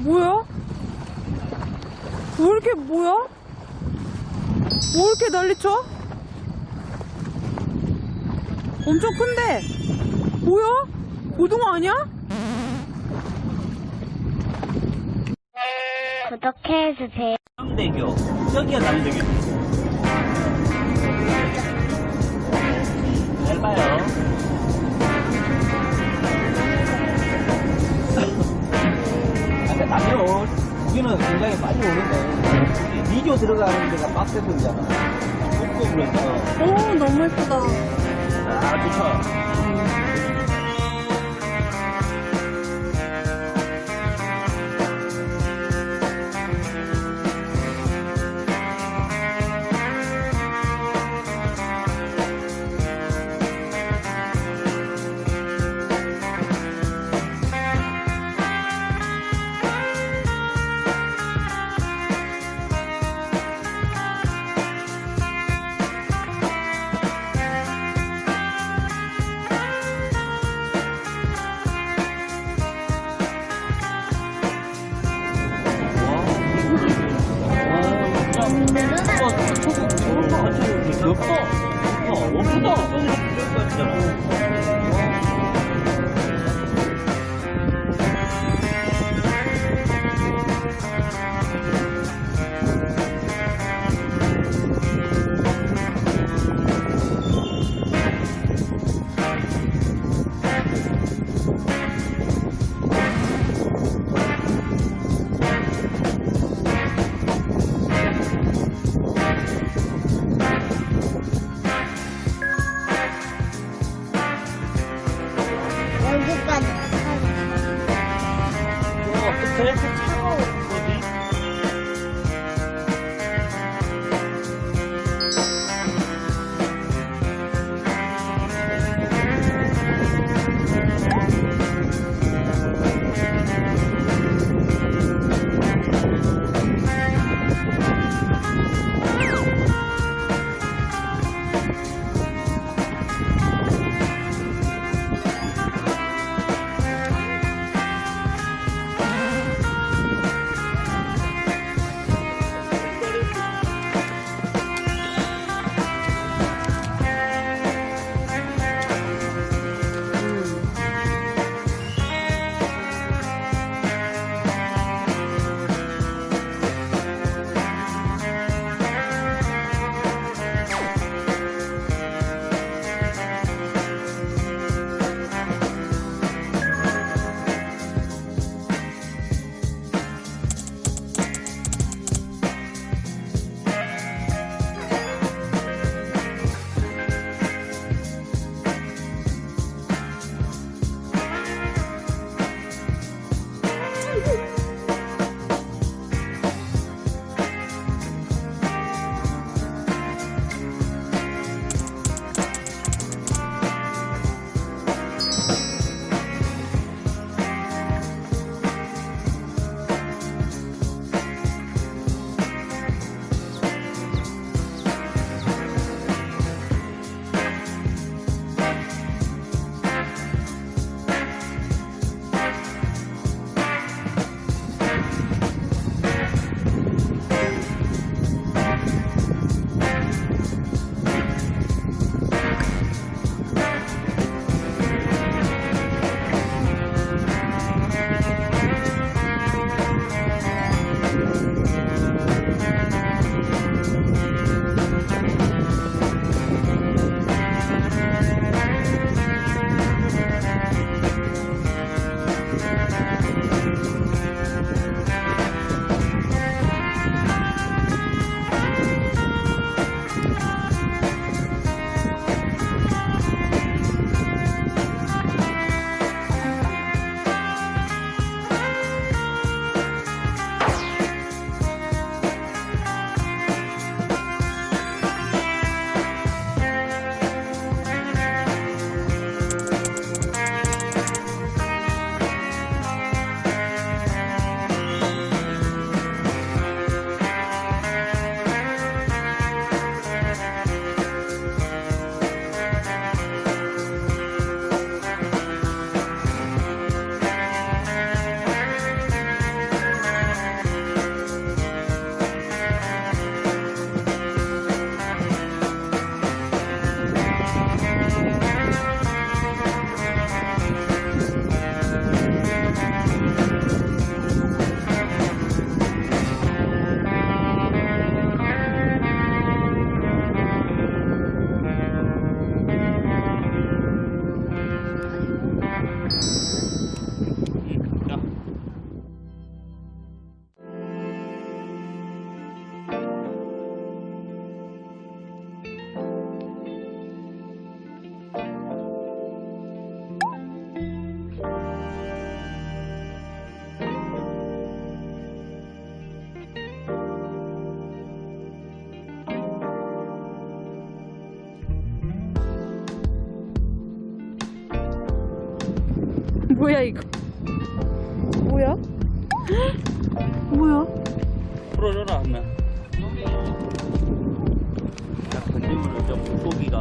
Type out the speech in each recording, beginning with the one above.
뭐야? 왜 이렇게 뭐야? 뭐 이렇게 난리쳐? 엄청 큰데? 뭐야? 고등어 아니야? 구독해주세요. 남대교 저기가 남대교 잘 봐요 아, 남대로 우기는 굉장히 빨리 오는데 미디어 들어가는 데가 빡세서잖아. 속도로 해서 오 너무 예쁘다. 아 좋죠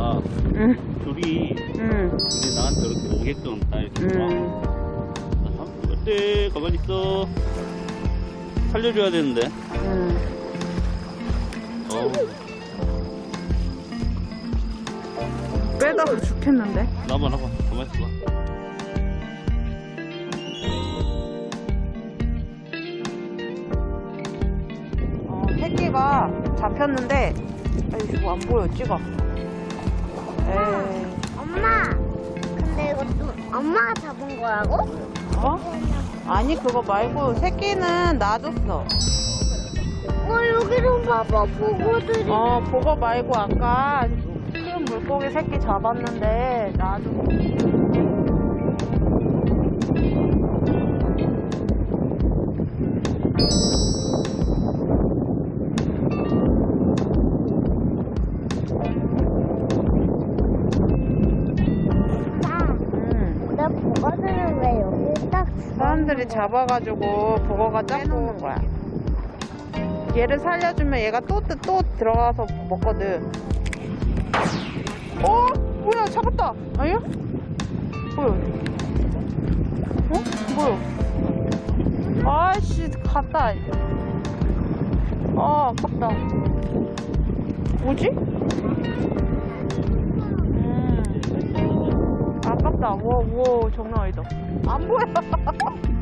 물고기가 응, 둘이 응, 이제 나한테 이렇게 오게끔 다 이렇게 와 응. 아, 어때 가만히 있어 살려줘야 되는데 응. 어 빼다가 죽겠는데? 나봐 나봐 가만히 있어봐 어, 새끼가 잡혔는데, 아이, 이거 안 보여, 찍어. 엄마. 근데 이것도 엄마가 잡은 거라고? 어? 아니, 그거 말고, 새끼는 놔줬어. 어 여기도 봐봐 보고들이. 어, 그거 말고, 아까 큰 물고기 새끼 잡았는데, 놔줬어. 사람들이 잡아가지고 보거가 짜놓는 거야. 얘를 살려주면 얘가 또, 또, 또 들어가서 먹거든. 어? 뭐야, 잡았다. 아니야? 뭐야? 어? 뭐야? 아이씨, 갔다. 아, 아깝다. 뭐지? 음. 아깝다. 와, 와, 장난 아니다. 안 보여.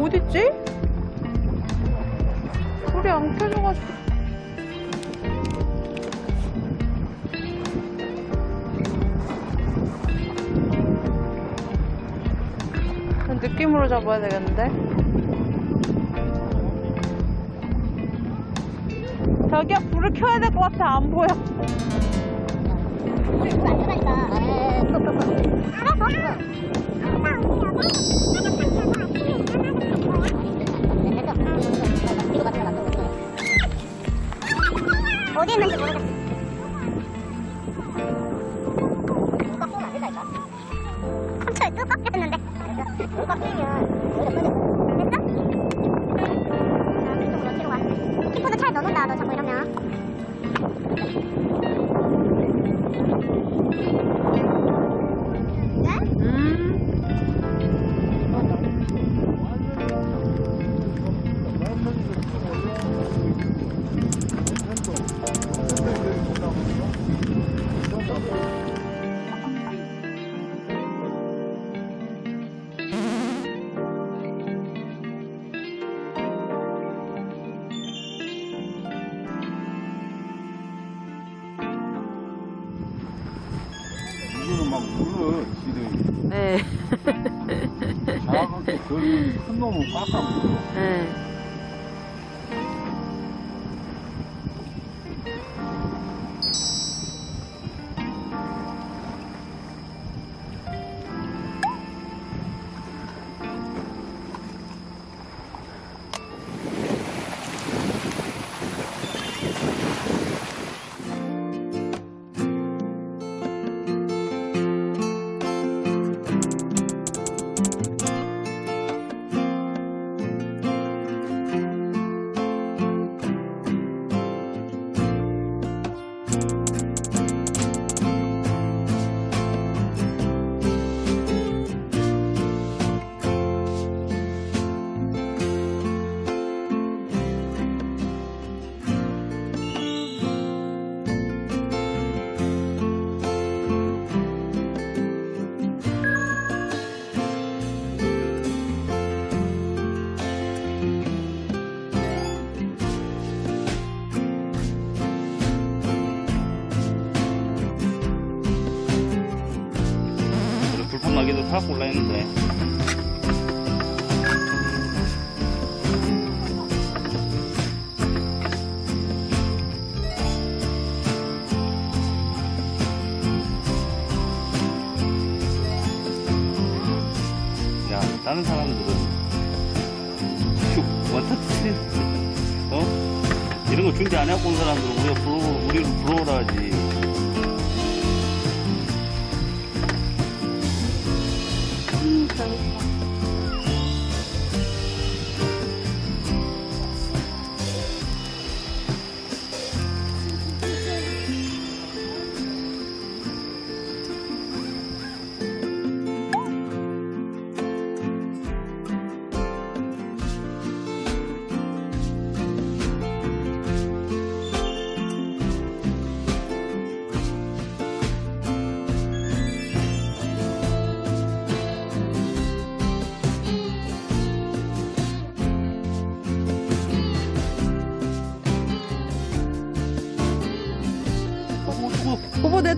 어딨지? 소리 안 켜져가지고. 느낌으로 잡아야 되겠는데? 저기야, 불을 켜야 될 것 같아. 안 보여. 어 tienen. 막 물을 지금 네. 작게 그큰 놈은 깎아 먹어. 네. 다 골라 했는데. 야 다른 사람들은 슉 원터치 어? 이런 거 준비 안 해갖고 온 사람들은 우리가 불러, 우리를 부러워라 하지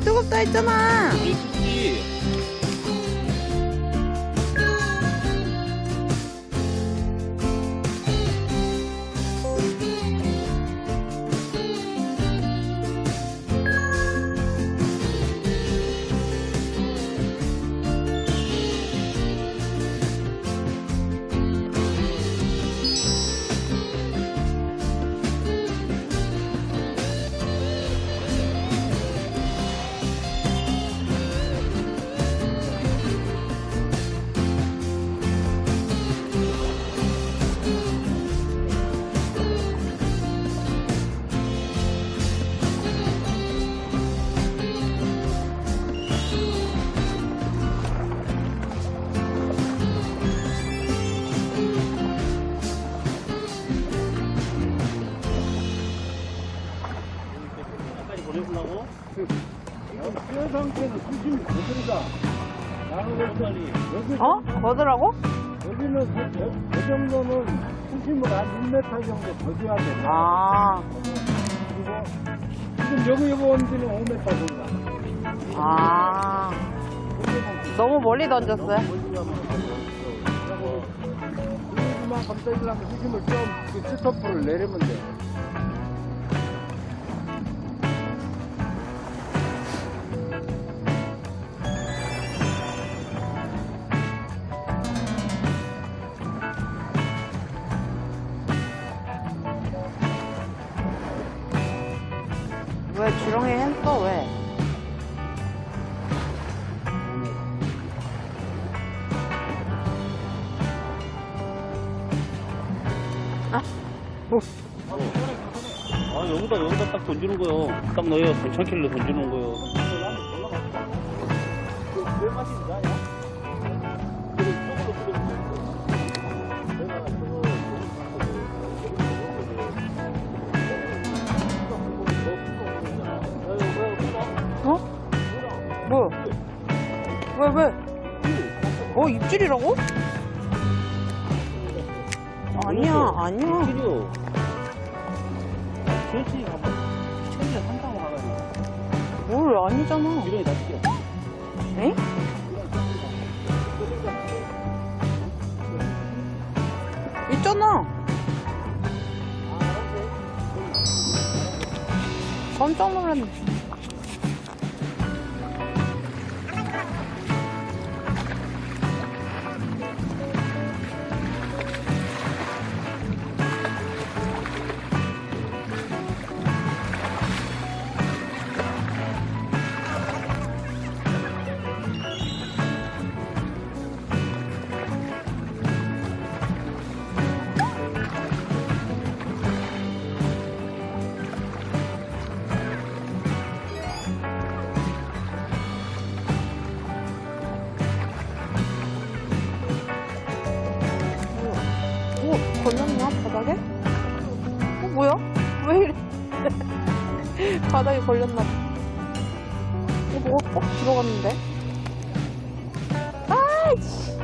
뜨겁다 했잖아. 8 정도 더 줘야 돼요. 아. 그리고 지금 여기 여기 온 지는 5m 정도. 아. 너무 멀리 던졌어요? 그만큼 던지려면 힘을 좀 그 스토프를 내리면 돼. 딱 던지는 거요 딱 넣어요 괜찮길래 던지는 거요 어? 뭐야? 왜, 왜? 어, 입질이라고? 아니야, 아니야. 가봐 천 뭘, 아니잖아. 미련이 다 튀겨 에? 있잖아. 깜짝 놀랐네. 걸렸나 봐. 어, 뭐가 꼭 들어갔는데? 아이씨!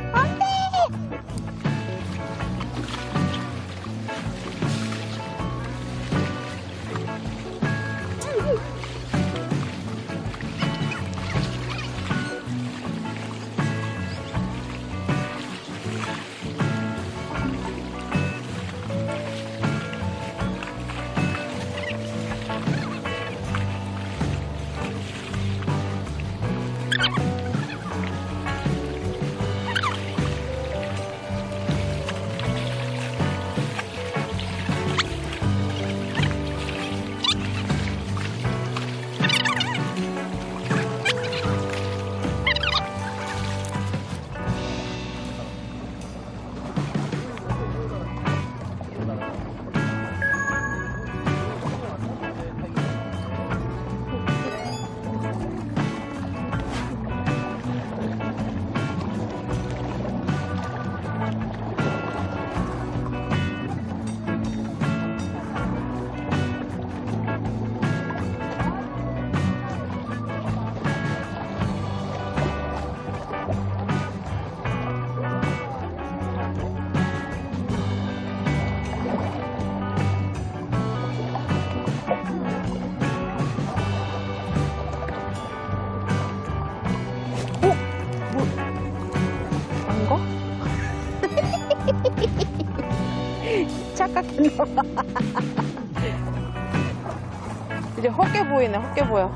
이제 헛게 보이네, 헛게 보여.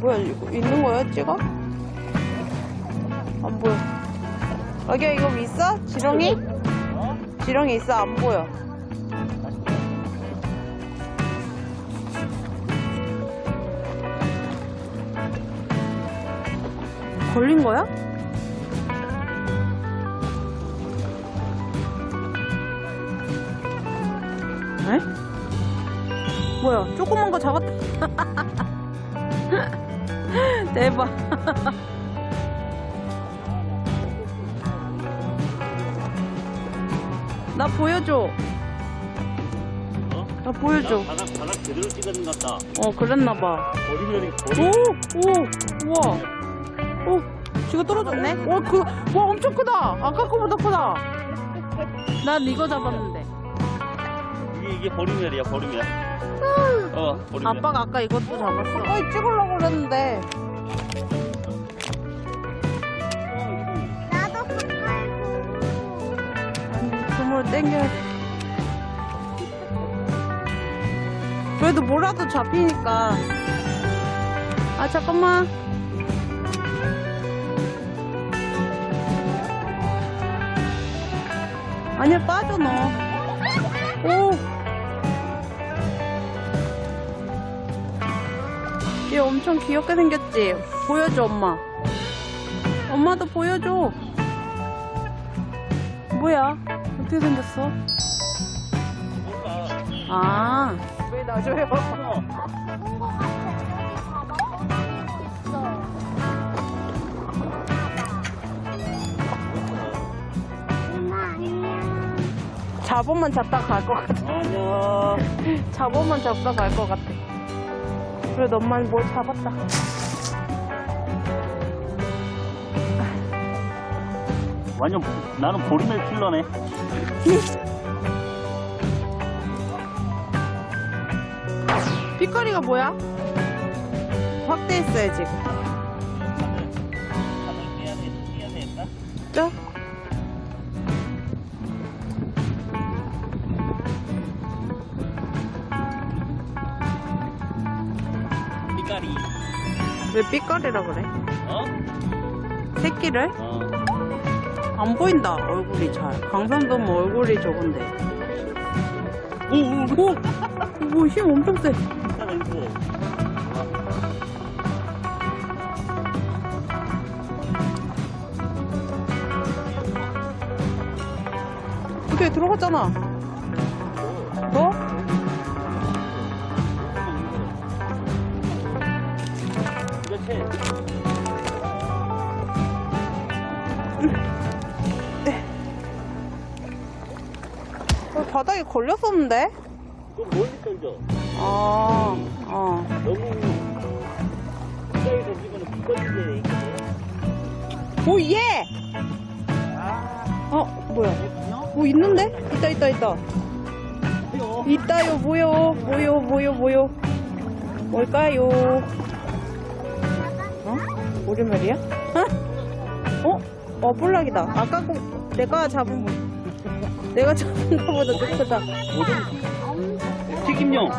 뭐야, 이거 있는 거야, 찍어? 안 보여. 여기 이거 있어? 지렁이? 지렁이 있어? 안 보여. 걸린 거야? 뭐야, 조그만 거 잡았다. 대박. 나 보여줘. 어? 나 보여줘. 나 바닥, 바닥 제대로 찍었는 것 같다. 어, 그랬나봐. 버리면이 오! 버리. 오! 우와! 오! 지가 떨어졌네? 와, 그, 와, 엄청 크다! 아까 거보다 크다! 난 이거 잡았는데. 이게, 이게 버리면이야, 버리면. 어, 버리면. 아빠가 아까 이것도 잡았어. 어이, 찍으려고 그랬는데. 나도. 그물 땡겨야 돼. 그래도 뭐라도 잡히니까. 아, 잠깐만. 아니야, 빠져, 너. 오! 얘 엄청 귀엽게 생겼지? 보여줘, 엄마. 엄마도 보여줘. 뭐야? 어떻게 생겼어? 아. 왜 놔줘요? 잡어만 잡다 갈 것 같아. 아니야. 잡어만 잡다 갈 것 같아. 그래, 너만 뭘 잡았다. 완전, 나는 버리면 킬러네. 빛깔이가 뭐야? 확대했어요, 지금. 왜 빛깔이라 그래? 어? 새끼를? 어. 안 보인다, 얼굴이 잘. 강산도 뭐 얼굴이 적은데. 오, 오, 오. 뭐, 힘 엄청 세. 어떻게 들어갔잖아. 바닥에 걸렸었는데? 그럼 멀리 던져. 아, 어. 너무 가까이 던지면 비거리게 오, 예! 어, 뭐야? 뭐 있는데? 있다, 있다, 있다. 있다요, 뭐요? 뭐요, 뭐요, 뭐요? 뭘까요? 어? 오리멸이야? 어? 어? 어, 볼락이다. 아까 거, 내가 잡은 거. 내가 잡은 거보다 더 크다. 튀김용.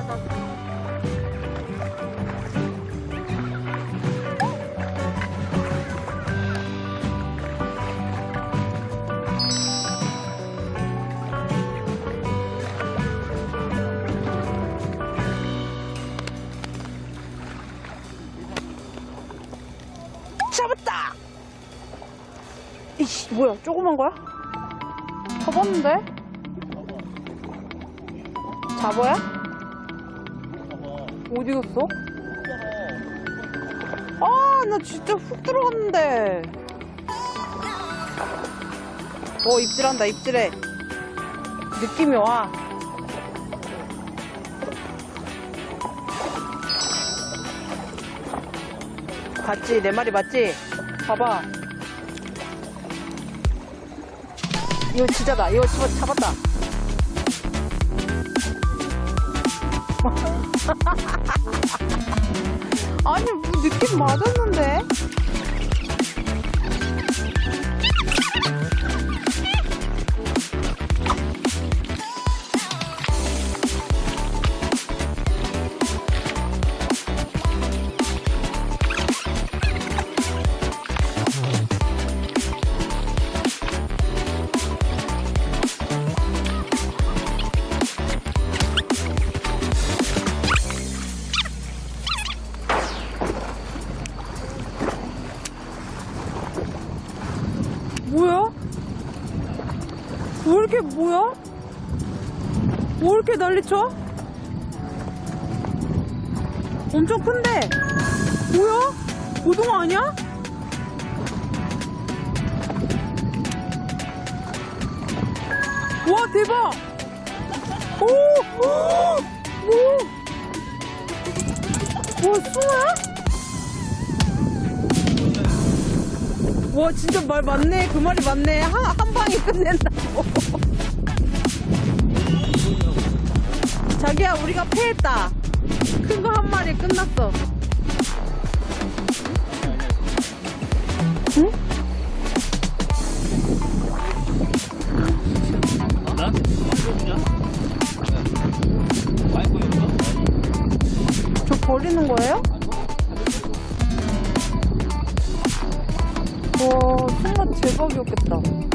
잡았다! 이씨, 뭐야, 조그만 거야? 잡았는데? 잡아야? 어디 갔어? 아, 나 진짜 훅 들어갔는데. 어, 입질한다, 입질해. 느낌이 와. 봤지? 내 말이 맞지? 봐봐. 이거 진짜다. 이거 집어 잡았다. 아니, 뭐 느낌 맞았는데? 난리쳐? 엄청 큰데? 뭐야? 고등어 아니야? 와 대박! 오! 오! 오! 와 숭어야? 와 진짜 말 맞네 그 말이 맞네 한, 한 방에 끝낸다고 자기야 우리가 패했다 큰 거 한 마리 끝났어? 저 버리는 거예요? 와 정말 대박이었겠다